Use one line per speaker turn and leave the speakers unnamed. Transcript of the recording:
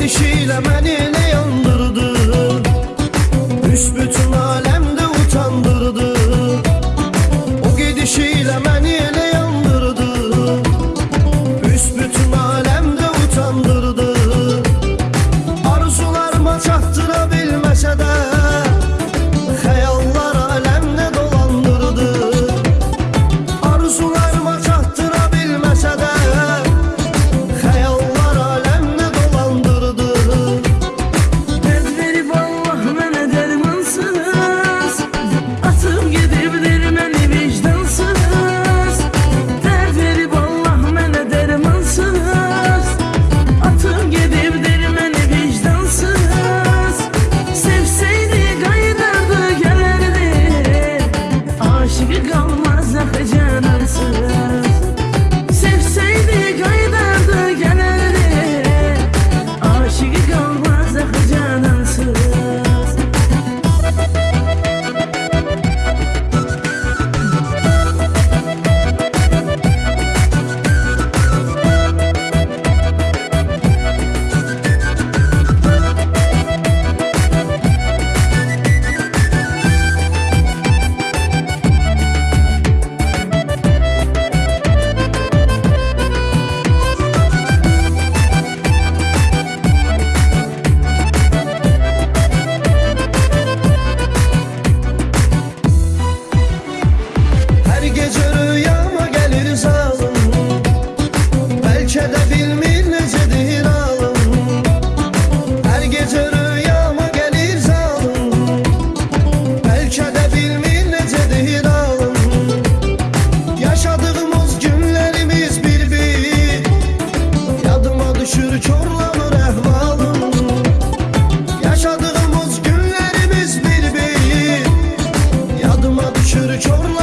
gidişiyle beni ne yandırdı? Büsbütün alem Gözleri körler